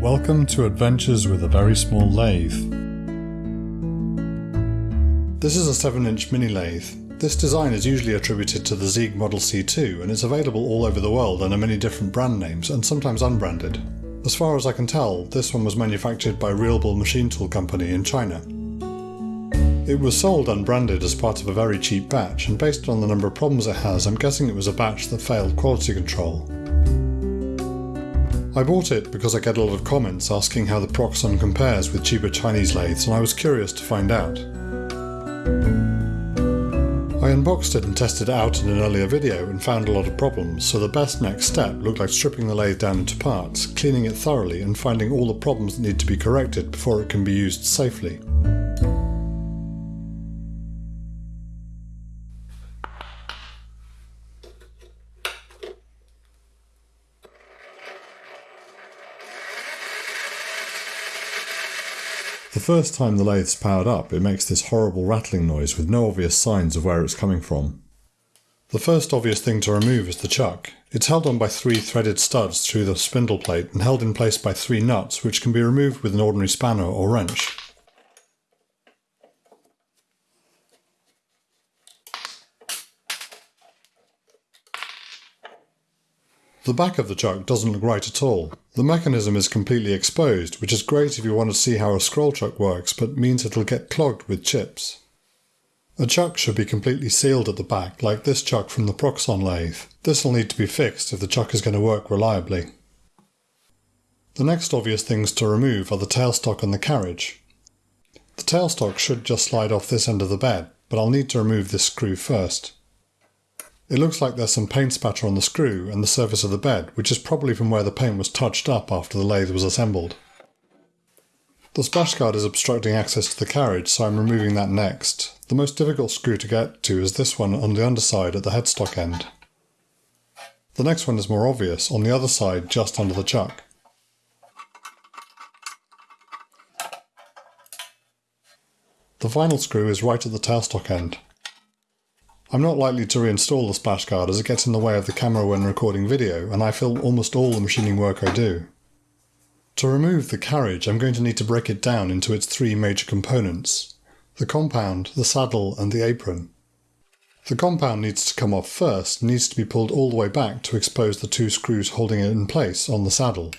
Welcome to Adventures with a Very Small Lathe. This is a 7 inch mini lathe. This design is usually attributed to the Sieg Model C2 and is available all over the world under many different brand names and sometimes unbranded. As far as I can tell, this one was manufactured by Real Bull Machine Tool Company in China. It was sold unbranded as part of a very cheap batch, and based on the number of problems it has, I'm guessing it was a batch that failed quality control. I bought it because I get a lot of comments asking how the Proxxon compares with cheaper Chinese lathes, and I was curious to find out. I unboxed it and tested it out in an earlier video and found a lot of problems, so the best next step looked like stripping the lathe down into parts, cleaning it thoroughly and finding all the problems that need to be corrected before it can be used safely. First time the lathe's powered up, it makes this horrible rattling noise with no obvious signs of where it's coming from. The first obvious thing to remove is the chuck. It's held on by three threaded studs through the spindle plate and held in place by three nuts which can be removed with an ordinary spanner or wrench. The back of the chuck doesn't look right at all. The mechanism is completely exposed, which is great if you want to see how a scroll chuck works, but means it'll get clogged with chips. A chuck should be completely sealed at the back, like this chuck from the Proxxon lathe. This will need to be fixed if the chuck is going to work reliably. The next obvious things to remove are the tailstock and the carriage. The tailstock should just slide off this end of the bed, but I'll need to remove this screw first. It looks like there's some paint spatter on the screw and the surface of the bed, which is probably from where the paint was touched up after the lathe was assembled. The splash guard is obstructing access to the carriage, so I'm removing that next. The most difficult screw to get to is this one on the underside at the headstock end. The next one is more obvious, on the other side just under the chuck. The final screw is right at the tailstock end. I'm not likely to reinstall the splash guard as it gets in the way of the camera when recording video, and I film almost all the machining work I do. To remove the carriage, I'm going to need to break it down into its three major components the compound, the saddle, and the apron. The compound needs to come off first needs to be pulled all the way back to expose the two screws holding it in place on the saddle.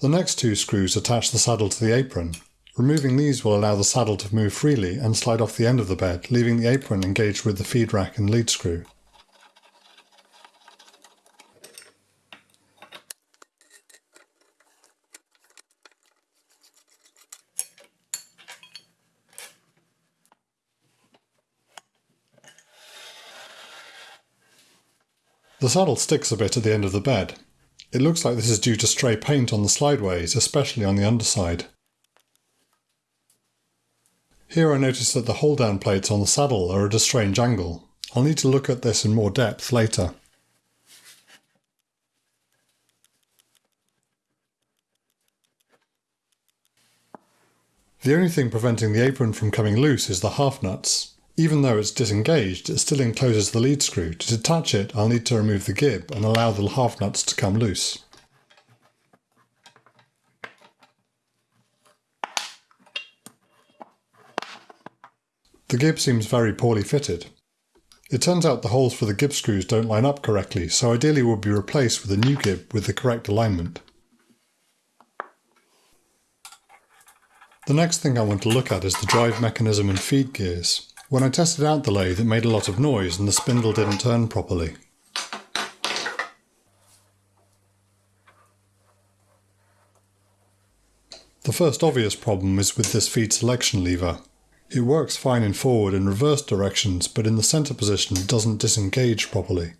The next two screws attach the saddle to the apron. Removing these will allow the saddle to move freely and slide off the end of the bed, leaving the apron engaged with the feed rack and lead screw. The saddle sticks a bit at the end of the bed, it looks like this is due to stray paint on the slideways, especially on the underside. Here I notice that the hold down plates on the saddle are at a strange angle. I'll need to look at this in more depth later. The only thing preventing the apron from coming loose is the half nuts. Even though it's disengaged, it still encloses the lead screw. To detach it, I'll need to remove the gib and allow the half nuts to come loose. The gib seems very poorly fitted. It turns out the holes for the gib screws don't line up correctly, so ideally would be replaced with a new gib with the correct alignment. The next thing I want to look at is the drive mechanism and feed gears. When I tested out the lathe it made a lot of noise and the spindle didn't turn properly. The first obvious problem is with this feed selection lever. It works fine in forward and reverse directions, but in the centre position it doesn't disengage properly.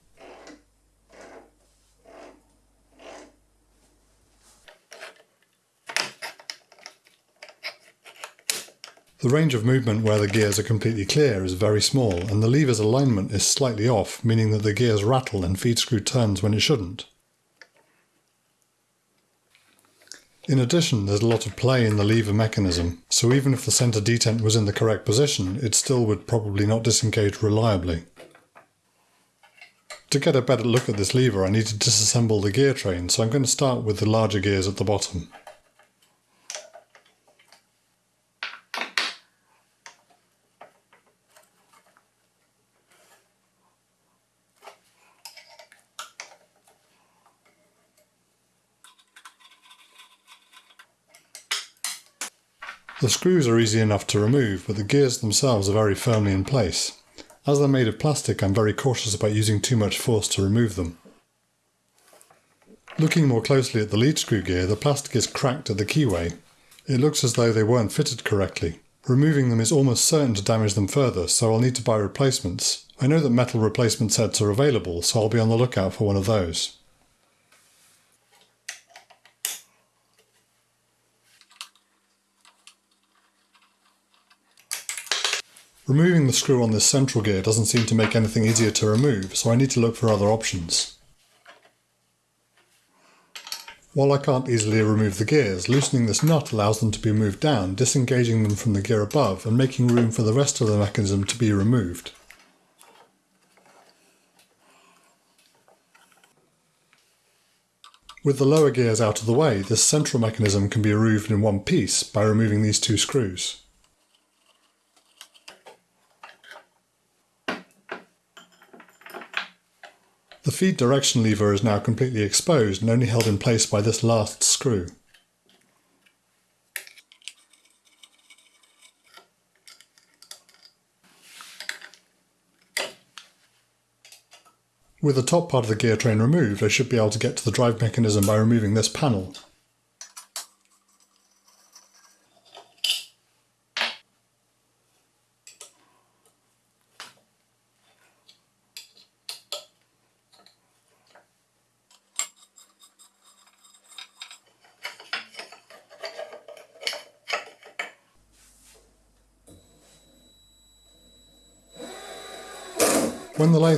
The range of movement where the gears are completely clear is very small, and the lever's alignment is slightly off, meaning that the gears rattle and feed screw turns when it shouldn't. In addition, there's a lot of play in the lever mechanism, so even if the centre detent was in the correct position, it still would probably not disengage reliably. To get a better look at this lever I need to disassemble the gear train, so I'm going to start with the larger gears at the bottom. Screws are easy enough to remove, but the gears themselves are very firmly in place. As they're made of plastic, I'm very cautious about using too much force to remove them. Looking more closely at the lead screw gear, the plastic is cracked at the keyway. It looks as though they weren't fitted correctly. Removing them is almost certain to damage them further, so I'll need to buy replacements. I know that metal replacement sets are available, so I'll be on the lookout for one of those. Removing the screw on this central gear doesn't seem to make anything easier to remove, so I need to look for other options. While I can't easily remove the gears, loosening this nut allows them to be moved down, disengaging them from the gear above and making room for the rest of the mechanism to be removed. With the lower gears out of the way, this central mechanism can be removed in one piece by removing these two screws. The feed direction lever is now completely exposed and only held in place by this last screw. With the top part of the gear train removed, I should be able to get to the drive mechanism by removing this panel.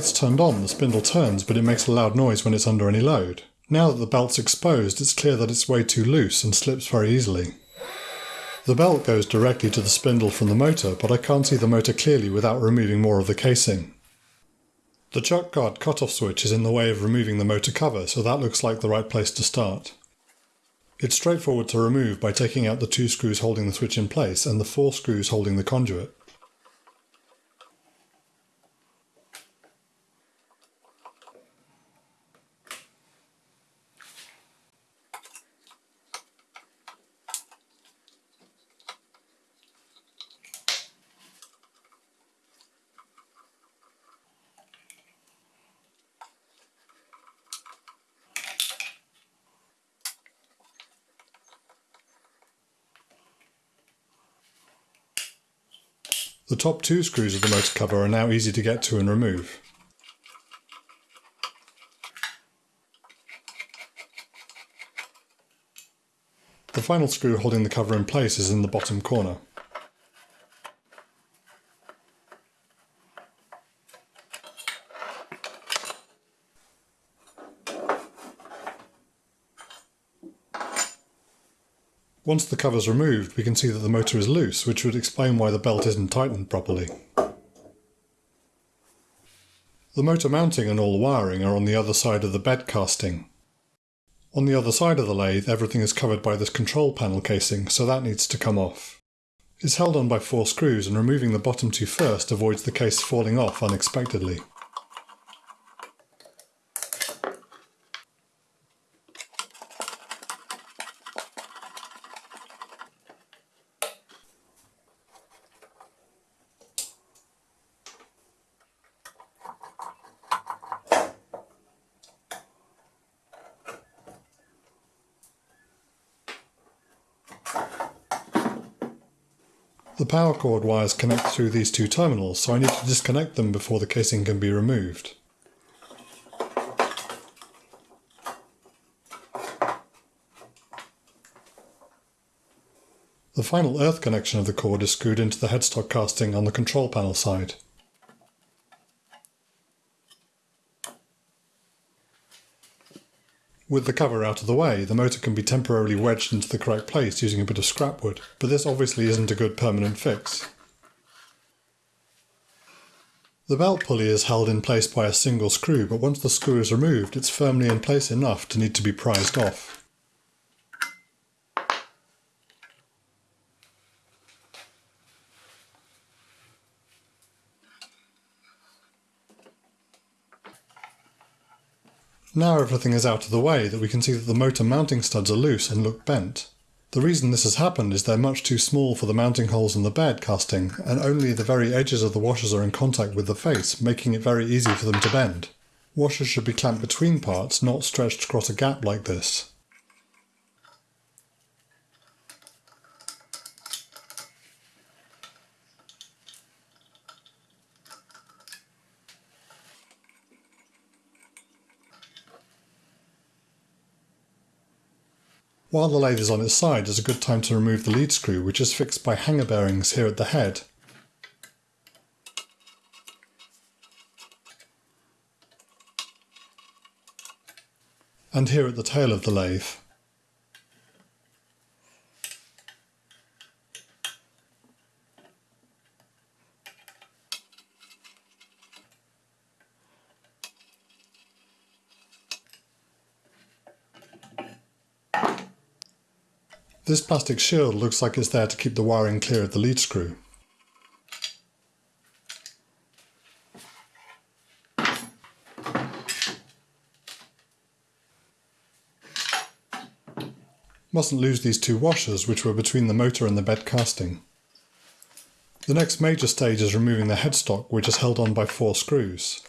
Lathe's turned on, the spindle turns, but it makes a loud noise when it's under any load. Now that the belt's exposed, it's clear that it's way too loose and slips very easily. The belt goes directly to the spindle from the motor, but I can't see the motor clearly without removing more of the casing. The chuck guard cutoff switch is in the way of removing the motor cover, so that looks like the right place to start. It's straightforward to remove by taking out the two screws holding the switch in place and the four screws holding the conduit. The top two screws of the motor cover are now easy to get to and remove. The final screw holding the cover in place is in the bottom corner. Once the cover's removed, we can see that the motor is loose, which would explain why the belt isn't tightened properly. The motor mounting and all the wiring are on the other side of the bed casting. On the other side of the lathe, everything is covered by this control panel casing, so that needs to come off. It's held on by four screws and removing the bottom two first avoids the case falling off unexpectedly. Power cord wires connect through these two terminals, so I need to disconnect them before the casing can be removed. The final earth connection of the cord is screwed into the headstock casting on the control panel side. With the cover out of the way, the motor can be temporarily wedged into the correct place using a bit of scrap wood, but this obviously isn't a good permanent fix. The belt pulley is held in place by a single screw, but once the screw is removed, it's firmly in place enough to need to be prized off. Now everything is out of the way that we can see that the motor mounting studs are loose and look bent. The reason this has happened is they're much too small for the mounting holes in the bed casting, and only the very edges of the washers are in contact with the face, making it very easy for them to bend. Washers should be clamped between parts, not stretched across a gap like this. While the lathe is on its side is a good time to remove the lead screw which is fixed by hanger bearings here at the head. And here at the tail of the lathe. This plastic shield looks like it's there to keep the wiring clear of the lead screw. Mustn't lose these two washers which were between the motor and the bed casting. The next major stage is removing the headstock which is held on by four screws.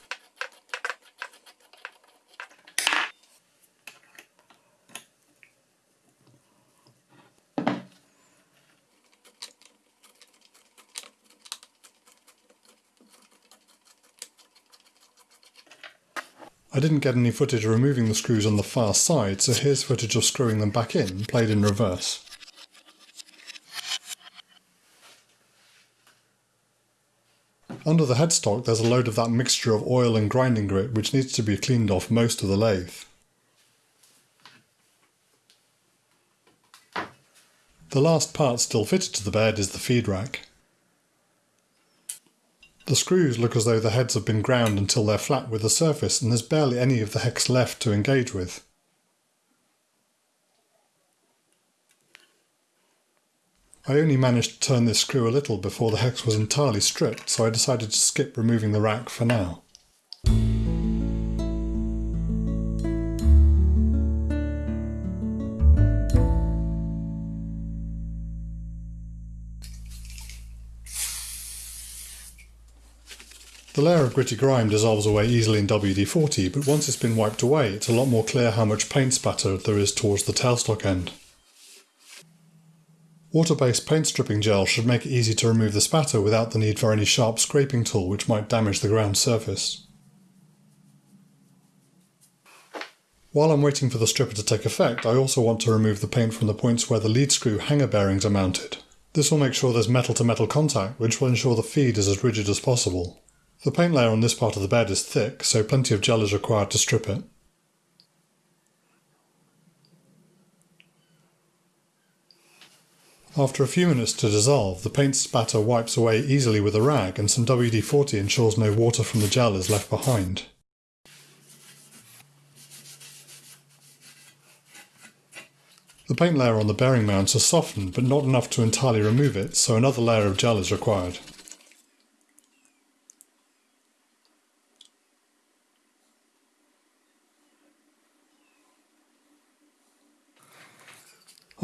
Didn't get any footage removing the screws on the far side, so here's footage of screwing them back in, played in reverse. Under the headstock there's a load of that mixture of oil and grinding grit which needs to be cleaned off most of the lathe. The last part still fitted to the bed is the feed rack. The screws look as though the heads have been ground until they're flat with the surface and there's barely any of the hex left to engage with. I only managed to turn this screw a little before the hex was entirely stripped, so I decided to skip removing the rack for now. The layer of gritty grime dissolves away easily in WD-40, but once it's been wiped away, it's a lot more clear how much paint spatter there is towards the tailstock end. Water-based paint stripping gel should make it easy to remove the spatter without the need for any sharp scraping tool which might damage the ground surface. While I'm waiting for the stripper to take effect, I also want to remove the paint from the points where the lead screw hanger bearings are mounted. This will make sure there's metal to metal contact, which will ensure the feed is as rigid as possible. The paint layer on this part of the bed is thick, so plenty of gel is required to strip it. After a few minutes to dissolve, the paint spatter wipes away easily with a rag and some WD-40 ensures no water from the gel is left behind. The paint layer on the bearing mounts has softened but not enough to entirely remove it, so another layer of gel is required.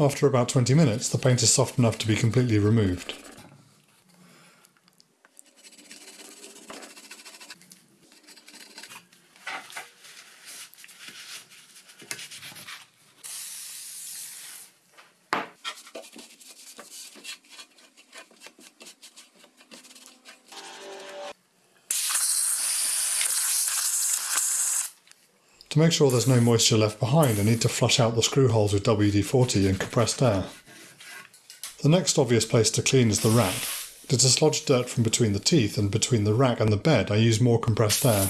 After about 20 minutes, the paint is soft enough to be completely removed. To make sure there's no moisture left behind, I need to flush out the screw holes with WD-40 and compressed air. The next obvious place to clean is the rack. To dislodge dirt from between the teeth and between the rack and the bed, I use more compressed air.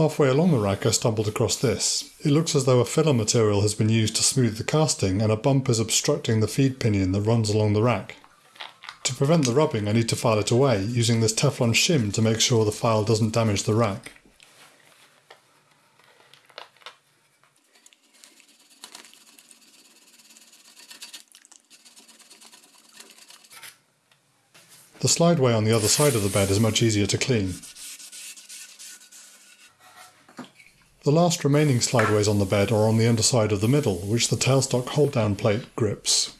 Halfway along the rack I stumbled across this. It looks as though a filler material has been used to smooth the casting and a bump is obstructing the feed pinion that runs along the rack. To prevent the rubbing I need to file it away using this Teflon shim to make sure the file doesn't damage the rack. The slideway on the other side of the bed is much easier to clean. The last remaining slideways on the bed are on the underside of the middle, which the tailstock hold-down plate grips.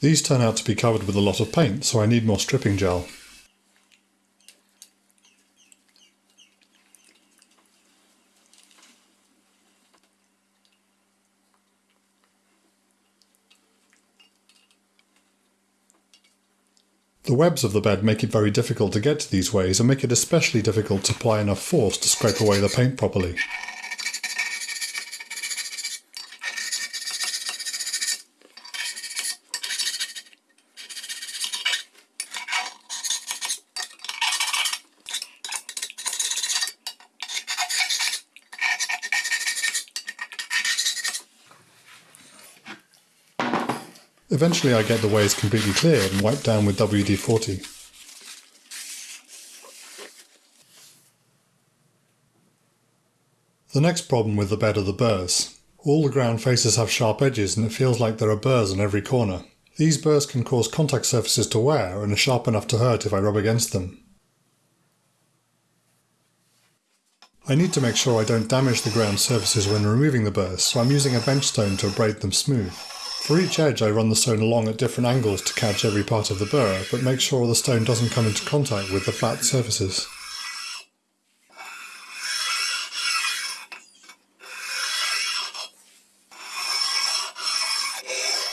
These turn out to be covered with a lot of paint, so I need more stripping gel. Webs of the bed make it very difficult to get to these ways and make it especially difficult to apply enough force to scrape away the paint properly. Eventually I get the ways completely cleared and wiped down with WD-40. The next problem with the bed are the burrs. All the ground faces have sharp edges and it feels like there are burrs on every corner. These burrs can cause contact surfaces to wear and are sharp enough to hurt if I rub against them. I need to make sure I don't damage the ground surfaces when removing the burrs, so I'm using a bench stone to abrade them smooth. For each edge I run the stone along at different angles to catch every part of the burr, but make sure the stone doesn't come into contact with the flat surfaces.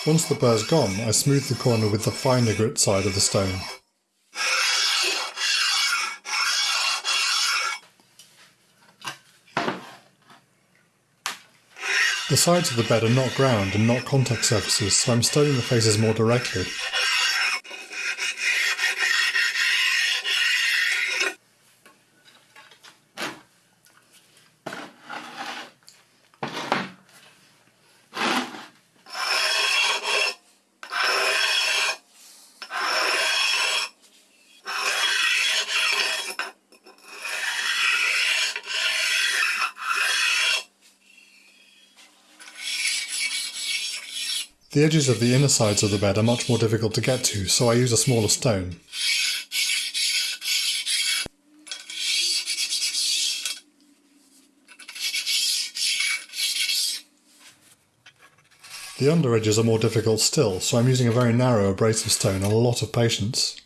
Once the burr's gone, I smooth the corner with the finer grit side of the stone. The sides of the bed are not ground and not contact surfaces, so I'm studying the faces more directly. The edges of the inner sides of the bed are much more difficult to get to, so I use a smaller stone. The under edges are more difficult still, so I'm using a very narrow abrasive stone and a lot of patience.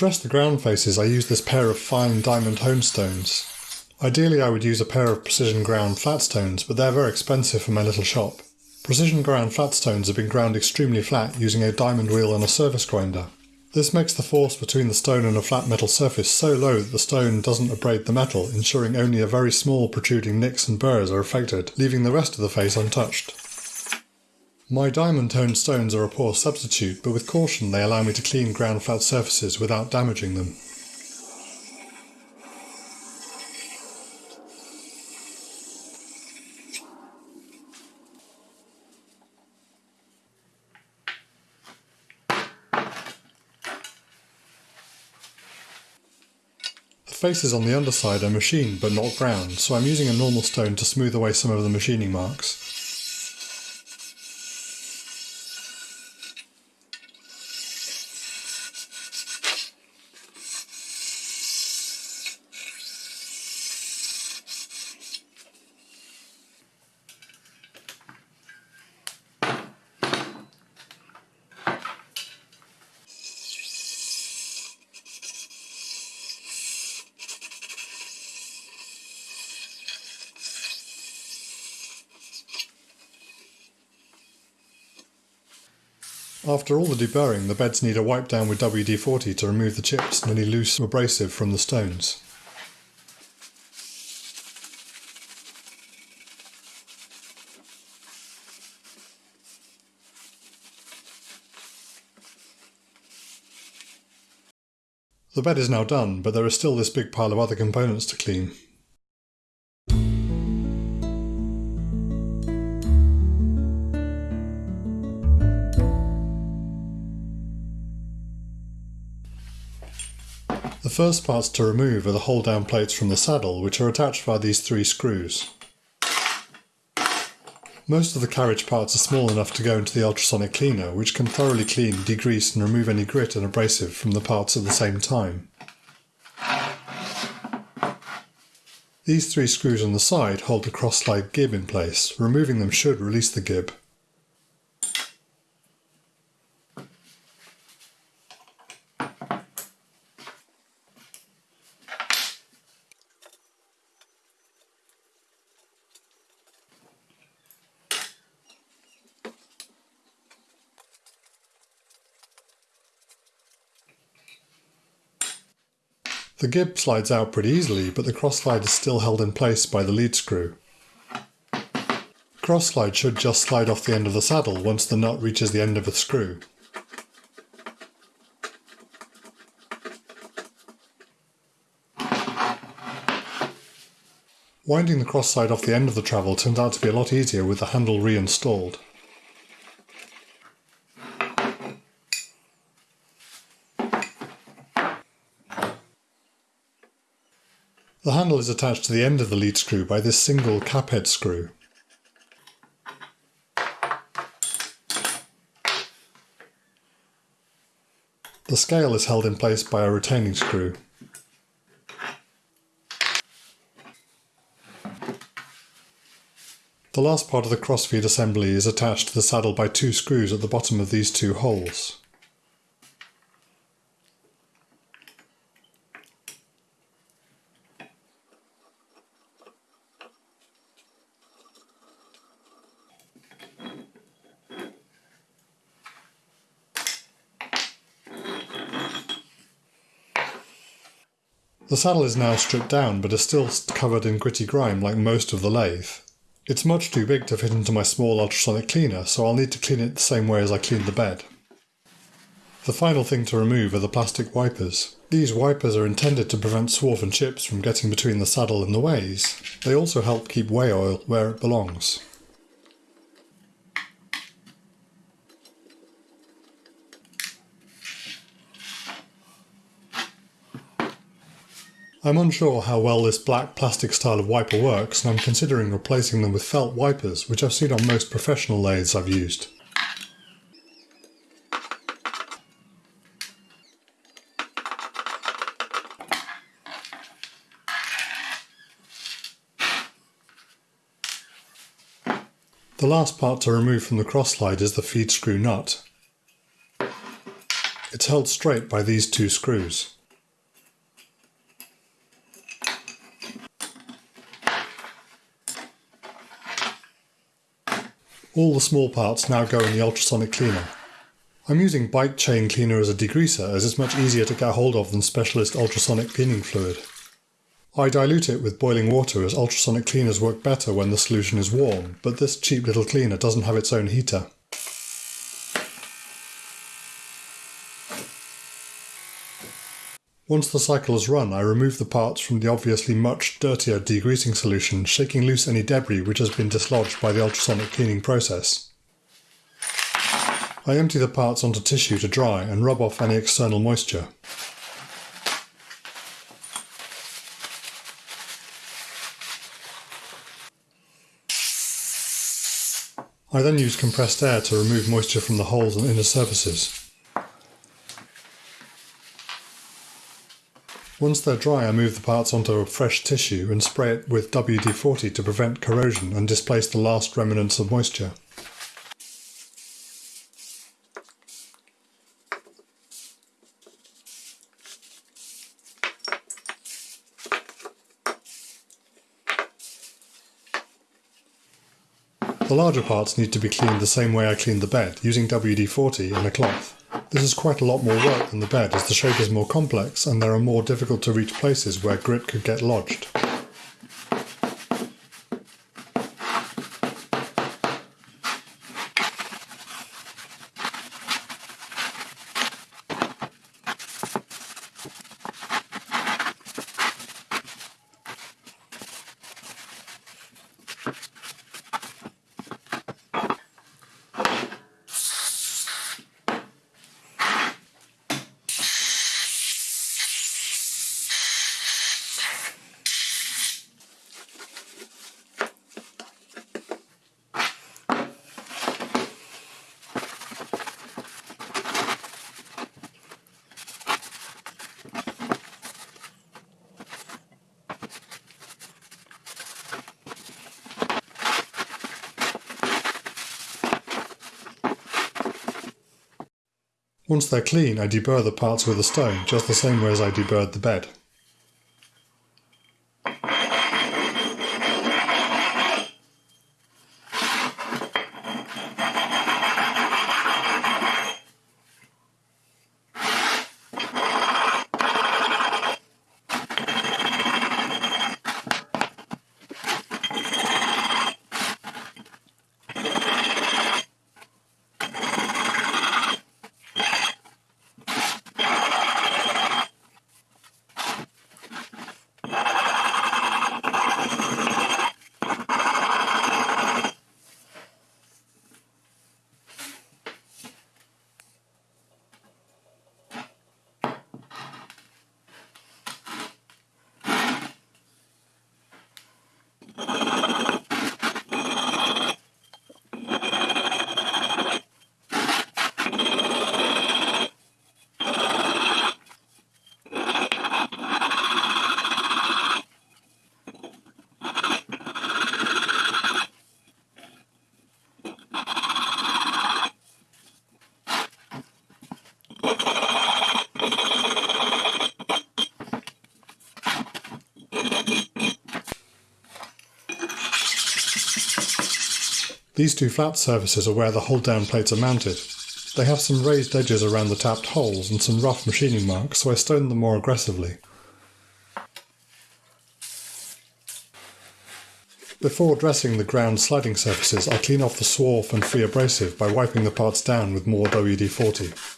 Dress the ground faces I use this pair of fine diamond hone stones. Ideally I would use a pair of precision ground flat stones, but they're very expensive for my little shop. Precision ground flat stones have been ground extremely flat using a diamond wheel and a surface grinder. This makes the force between the stone and a flat metal surface so low that the stone doesn't abrade the metal, ensuring only a very small protruding nicks and burrs are affected, leaving the rest of the face untouched. My diamond honed stones are a poor substitute, but with caution they allow me to clean ground flat surfaces without damaging them. The faces on the underside are machined but not ground, so I'm using a normal stone to smooth away some of the machining marks. After all the deburring, the beds need a wipe down with WD-40 to remove the chips and any loose abrasive from the stones. The bed is now done, but there is still this big pile of other components to clean. The first parts to remove are the hold down plates from the saddle which are attached by these three screws. Most of the carriage parts are small enough to go into the ultrasonic cleaner, which can thoroughly clean, degrease and remove any grit and abrasive from the parts at the same time. These three screws on the side hold the cross-slide gib in place. Removing them should release the gib. The gib slides out pretty easily, but the cross slide is still held in place by the lead screw. Cross slide should just slide off the end of the saddle once the nut reaches the end of the screw. Winding the cross slide off the end of the travel turns out to be a lot easier with the handle reinstalled. Is attached to the end of the lead screw by this single cap head screw. The scale is held in place by a retaining screw. The last part of the crossfeed assembly is attached to the saddle by two screws at the bottom of these two holes. The saddle is now stripped down but is still covered in gritty grime like most of the lathe. It's much too big to fit into my small ultrasonic cleaner so I'll need to clean it the same way as I cleaned the bed. The final thing to remove are the plastic wipers. These wipers are intended to prevent swarf and chips from getting between the saddle and the ways. They also help keep way oil where it belongs. I'm unsure how well this black plastic style of wiper works and I'm considering replacing them with felt wipers which I've seen on most professional lathes I've used. The last part to remove from the cross slide is the feed screw nut. It's held straight by these two screws. All the small parts now go in the ultrasonic cleaner. I'm using bike chain cleaner as a degreaser as it's much easier to get hold of than specialist ultrasonic cleaning fluid. I dilute it with boiling water as ultrasonic cleaners work better when the solution is warm, but this cheap little cleaner doesn't have its own heater. Once the cycle is run, I remove the parts from the obviously much dirtier degreasing solution, shaking loose any debris which has been dislodged by the ultrasonic cleaning process. I empty the parts onto tissue to dry and rub off any external moisture. I then use compressed air to remove moisture from the holes and inner surfaces. Once they're dry I move the parts onto a fresh tissue and spray it with WD-40 to prevent corrosion and displace the last remnants of moisture. The larger parts need to be cleaned the same way I cleaned the bed, using WD-40 and a cloth. This is quite a lot more work than the bed as the shape is more complex and there are more difficult to reach places where grit could get lodged. Once they're clean, I deburr the parts with a stone, just the same way as I deburred the bed. These two flat surfaces are where the hold down plates are mounted. They have some raised edges around the tapped holes and some rough machining marks, so I stone them more aggressively. Before dressing the ground sliding surfaces, I clean off the swarf and free abrasive by wiping the parts down with more WD-40.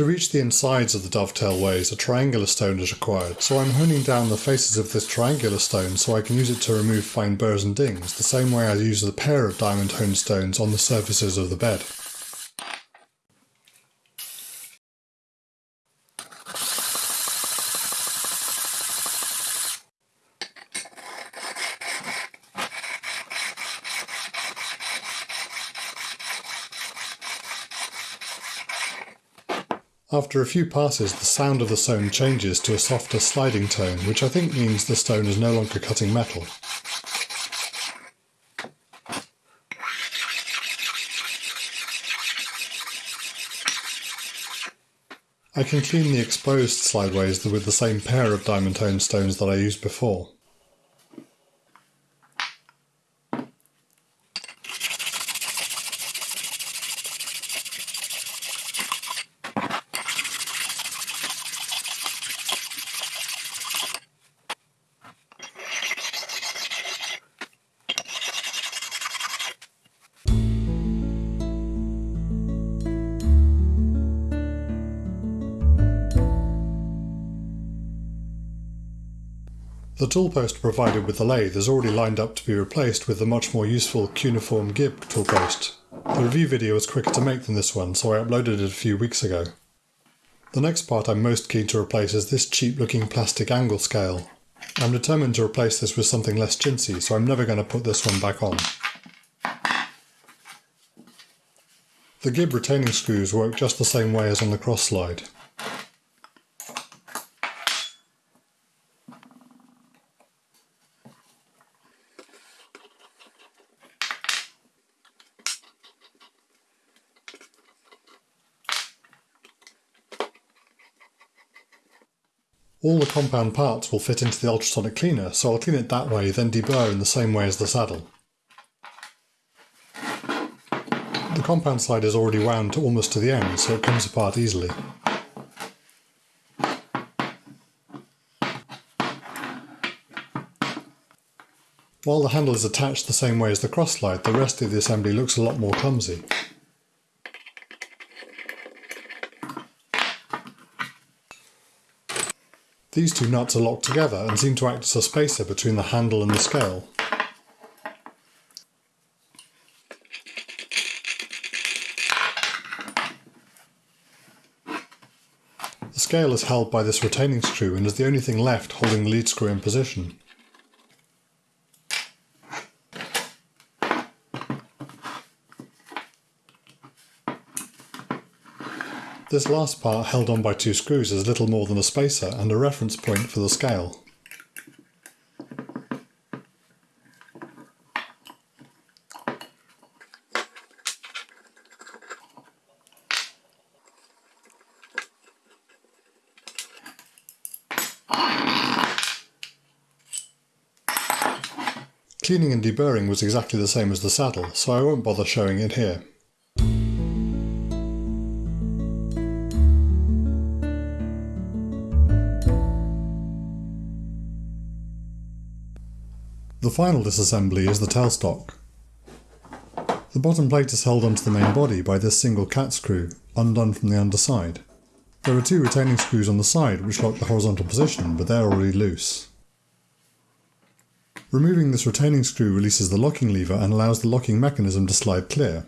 To reach the insides of the dovetail ways, a triangular stone is required, so I'm honing down the faces of this triangular stone so I can use it to remove fine burrs and dings, the same way I use the pair of diamond honed stones on the surfaces of the bed. After a few passes, the sound of the stone changes to a softer sliding hone, which I think means the stone is no longer cutting metal. I can clean the exposed slideways with the same pair of diamond tone stones that I used before. The toolpost provided with the lathe is already lined up to be replaced with the much more useful cuneiform gib toolpost. The review video was quicker to make than this one, so I uploaded it a few weeks ago. The next part I'm most keen to replace is this cheap looking plastic angle scale. I'm determined to replace this with something less chintzy, so I'm never going to put this one back on. The gib retaining screws work just the same way as on the cross slide. All the compound parts will fit into the ultrasonic cleaner, so I'll clean it that way, then deburr in the same way as the saddle. The compound side is already wound to almost to the end, so it comes apart easily. While the handle is attached the same way as the cross slide, the rest of the assembly looks a lot more clumsy. These two nuts are locked together and seem to act as a spacer between the handle and the scale. The scale is held by this retaining screw and is the only thing left holding the lead screw in position. This last part held on by two screws is little more than a spacer and a reference point for the scale. Cleaning and deburring was exactly the same as the saddle, so I won't bother showing it here. The final disassembly is the tailstock. The bottom plate is held onto the main body by this single cap screw, undone from the underside. There are two retaining screws on the side which lock the horizontal position, but they're already loose. Removing this retaining screw releases the locking lever and allows the locking mechanism to slide clear.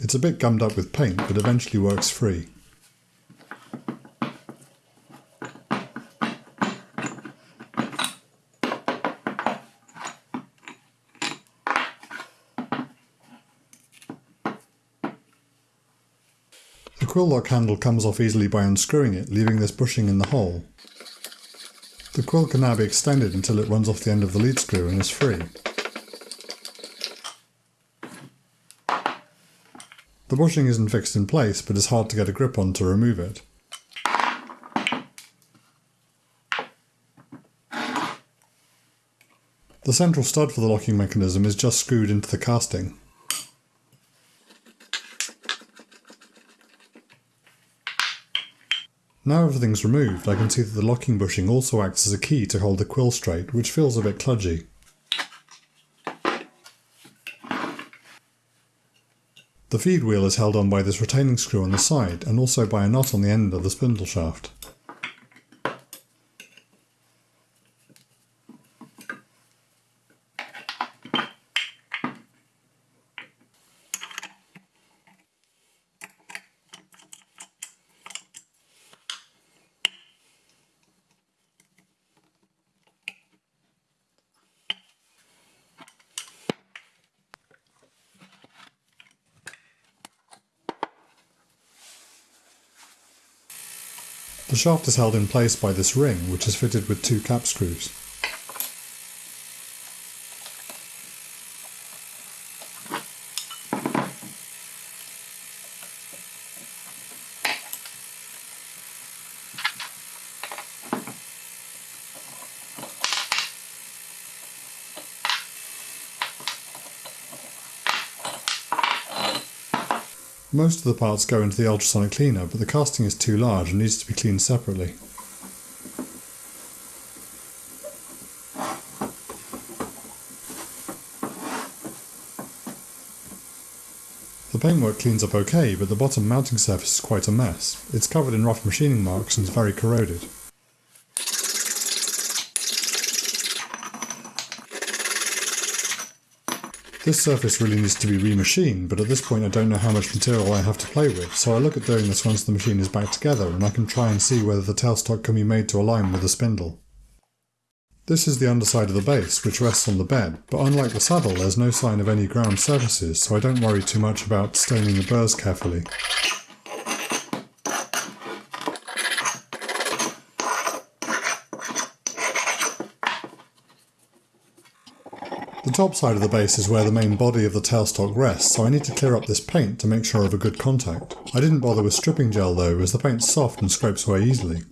It's a bit gummed up with paint, but eventually works free. Quill lock handle comes off easily by unscrewing it, leaving this bushing in the hole. The quill can now be extended until it runs off the end of the lead screw and is free. The bushing isn't fixed in place, but is hard to get a grip on to remove it. The central stud for the locking mechanism is just screwed into the casting. Now everything's removed, I can see that the locking bushing also acts as a key to hold the quill straight, which feels a bit kludgy. The feed wheel is held on by this retaining screw on the side, and also by a knot on the end of the spindle shaft. Shaft is held in place by this ring, which is fitted with two cap screws. Most of the parts go into the ultrasonic cleaner, but the casting is too large and needs to be cleaned separately. The paintwork cleans up okay, but the bottom mounting surface is quite a mess. It's covered in rough machining marks and is very corroded. This surface really needs to be remachined, but at this point I don't know how much material I have to play with, so I look at doing this once the machine is back together and I can try and see whether the tailstock can be made to align with the spindle. This is the underside of the base, which rests on the bed, but unlike the saddle there's no sign of any ground surfaces, so I don't worry too much about staining the burrs carefully. The top side of the base is where the main body of the tailstock rests, so I need to clear up this paint to make sure of a good contact. I didn't bother with stripping gel though, as the paint's soft and scrapes away easily.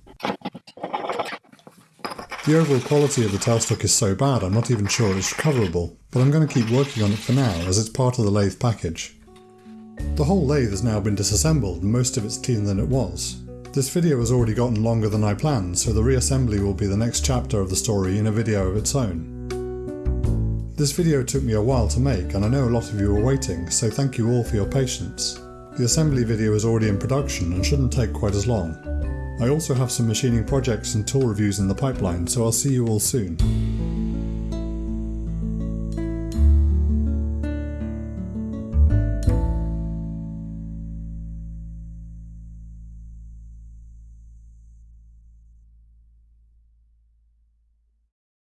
The overall quality of the tailstock is so bad I'm not even sure it's recoverable, but I'm going to keep working on it for now as it's part of the lathe package. The whole lathe has now been disassembled and most of it's cleaner than it was. This video has already gotten longer than I planned, so the reassembly will be the next chapter of the story in a video of its own. This video took me a while to make and I know a lot of you are waiting, so thank you all for your patience. The assembly video is already in production and shouldn't take quite as long. I also have some machining projects and tool reviews in the pipeline, so I'll see you all soon.